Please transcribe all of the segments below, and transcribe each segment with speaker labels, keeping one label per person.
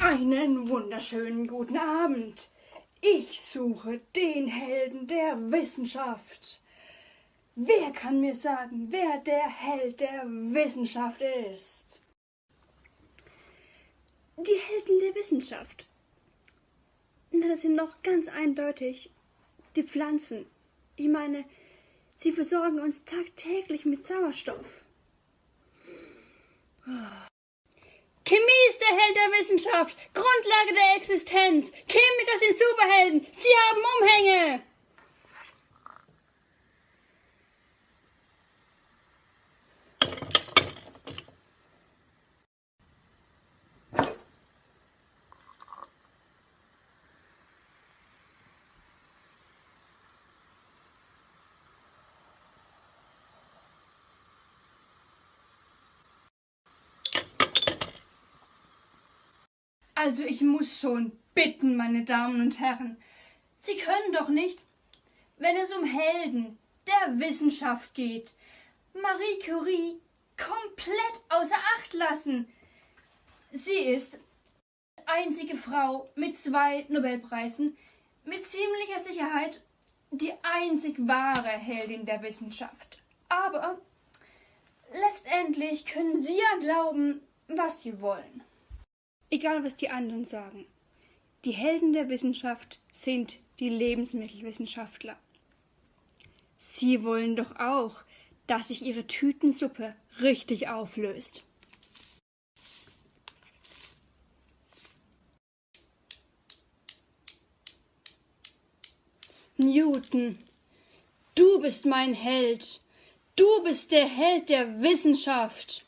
Speaker 1: Einen wunderschönen guten Abend. Ich suche den Helden der Wissenschaft. Wer kann mir sagen, wer der Held der Wissenschaft ist?
Speaker 2: Die Helden der Wissenschaft. Na, das sind noch ganz eindeutig die Pflanzen. Ich meine, sie versorgen uns tagtäglich mit Sauerstoff.
Speaker 1: Chemie ist der Held der Wissenschaft, Grundlage der Existenz. Chemiker sind Superhelden, sie haben Umhänge. Also ich muss schon bitten, meine Damen und Herren. Sie können doch nicht, wenn es um Helden der Wissenschaft geht, Marie Curie komplett außer Acht lassen. Sie ist einzige Frau mit zwei Nobelpreisen, mit ziemlicher Sicherheit die einzig wahre Heldin der Wissenschaft. Aber letztendlich können Sie ja glauben, was Sie wollen.
Speaker 2: Egal, was die anderen sagen. Die Helden der Wissenschaft sind die Lebensmittelwissenschaftler. Sie wollen doch auch, dass sich ihre Tütensuppe richtig auflöst.
Speaker 1: Newton, du bist mein Held. Du bist der Held der Wissenschaft.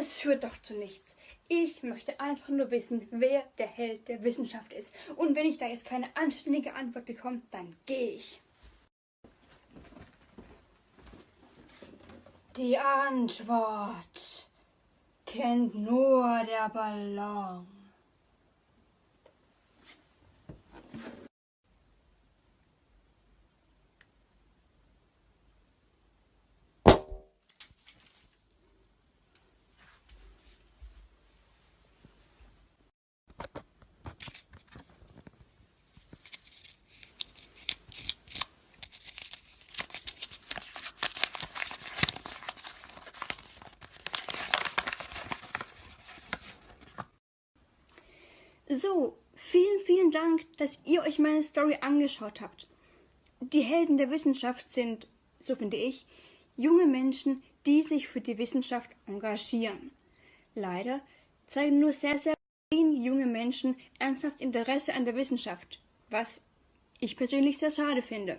Speaker 1: Das führt doch zu nichts. Ich möchte einfach nur wissen, wer der Held der Wissenschaft ist. Und wenn ich da jetzt keine anständige Antwort bekomme, dann gehe ich. Die Antwort kennt nur der Ballon.
Speaker 2: So, vielen, vielen Dank, dass ihr euch meine Story angeschaut habt. Die Helden der Wissenschaft sind, so finde ich, junge Menschen, die sich für die Wissenschaft engagieren. Leider zeigen nur sehr, sehr wenige junge Menschen ernsthaft Interesse an der Wissenschaft, was ich persönlich sehr schade finde.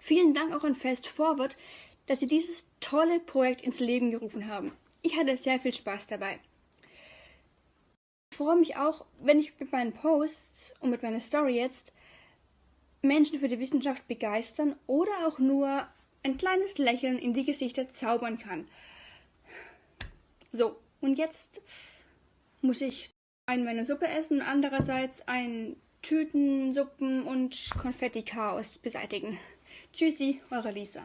Speaker 2: Vielen Dank auch an Fast Forward, dass sie dieses tolle Projekt ins Leben gerufen haben. Ich hatte sehr viel Spaß dabei. Ich freue mich auch, wenn ich mit meinen Posts und mit meiner Story jetzt Menschen für die Wissenschaft begeistern oder auch nur ein kleines Lächeln in die Gesichter zaubern kann. So, und jetzt muss ich einen meine Suppe essen, andererseits ein Tütensuppen und Konfetti-Chaos beseitigen. Tschüssi, eure Lisa.